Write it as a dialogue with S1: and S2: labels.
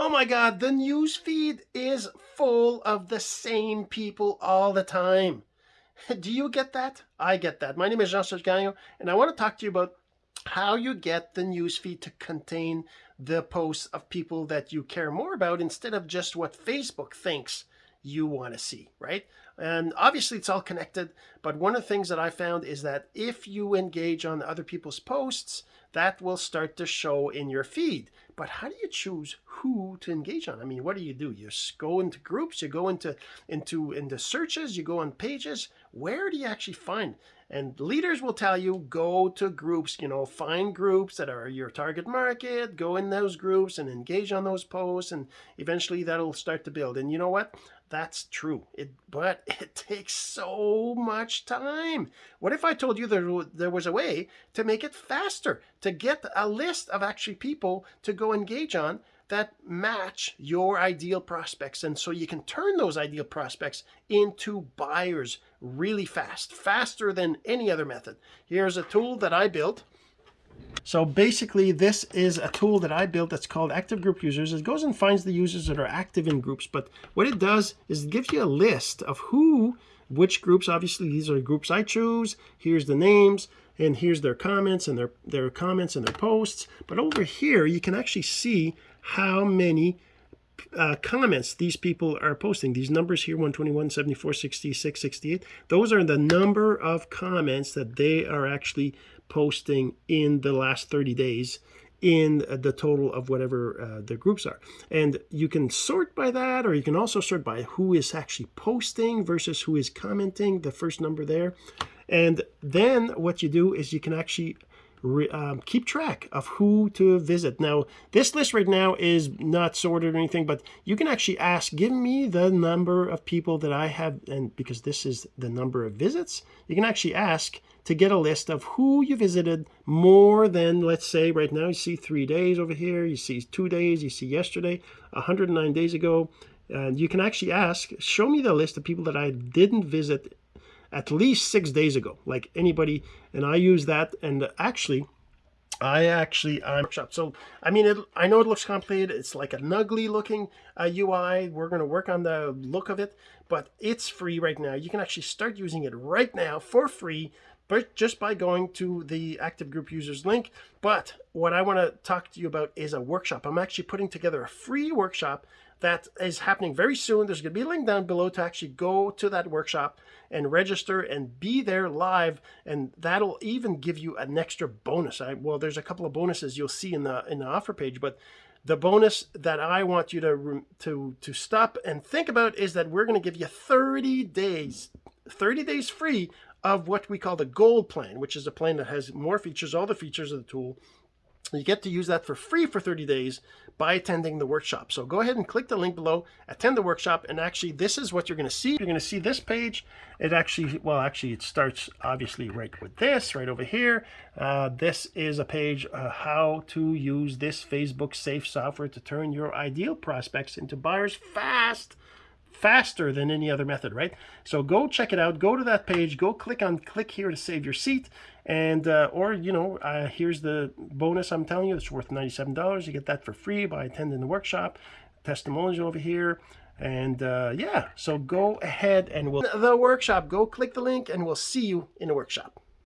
S1: Oh my God, the news feed is full of the same people all the time. Do you get that? I get that. My name is Jean-Serge Gagnon, and I want to talk to you about how you get the news feed to contain the posts of people that you care more about instead of just what Facebook thinks you want to see, right? And obviously it's all connected, but one of the things that I found is that if you engage on other people's posts, that will start to show in your feed. But how do you choose who to engage on? I mean, what do you do? You go into groups, you go into into into searches, you go on pages. Where do you actually find? And leaders will tell you go to groups, you know, find groups that are your target market, go in those groups and engage on those posts, and eventually that'll start to build. And you know what? That's true. It, but it takes so much time. What if I told you there, there was a way to make it faster, to get a list of actually people to go engage on that match your ideal prospects. And so you can turn those ideal prospects into buyers really fast, faster than any other method. Here's a tool that I built. So basically this is a tool that I built that's called active group users. It goes and finds the users that are active in groups. But what it does is it gives you a list of who, which groups, obviously these are groups I choose. Here's the names and here's their comments and their, their comments and their posts. But over here, you can actually see how many uh, comments these people are posting. These numbers here, 121, 74, 66, 68, those are the number of comments that they are actually posting in the last 30 days in the total of whatever uh, the groups are. And you can sort by that, or you can also sort by who is actually posting versus who is commenting, the first number there. And then what you do is you can actually um, keep track of who to visit. Now, this list right now is not sorted or anything, but you can actually ask, give me the number of people that I have, and because this is the number of visits, you can actually ask to get a list of who you visited more than, let's say right now, you see three days over here, you see two days, you see yesterday, 109 days ago, and you can actually ask, show me the list of people that I didn't visit at least six days ago, like anybody. And I use that. And actually, I actually I'm so I mean it, I know it looks complicated it's like an ugly looking uh, UI we're going to work on the look of it but it's free right now you can actually start using it right now for free but just by going to the active group users link but what I want to talk to you about is a workshop I'm actually putting together a free workshop that is happening very soon. There's going to be a link down below to actually go to that workshop and register and be there live. And that'll even give you an extra bonus. I, well, there's a couple of bonuses you'll see in the in the offer page, but the bonus that I want you to to to stop and think about is that we're going to give you 30 days, 30 days free of what we call the gold plan, which is a plan that has more features, all the features of the tool, you get to use that for free for 30 days by attending the workshop. So go ahead and click the link below, attend the workshop, and actually this is what you're going to see. You're going to see this page. It actually, well, actually it starts obviously right with this, right over here. Uh, this is a page uh, how to use this Facebook safe software to turn your ideal prospects into buyers fast faster than any other method, right? So go check it out. Go to that page. Go click on click here to save your seat. And, uh, or, you know, uh, here's the bonus I'm telling you. It's worth $97. You get that for free by attending the workshop. Testimonials over here. And uh, yeah, so go ahead and we'll the workshop. Go click the link and we'll see you in the workshop.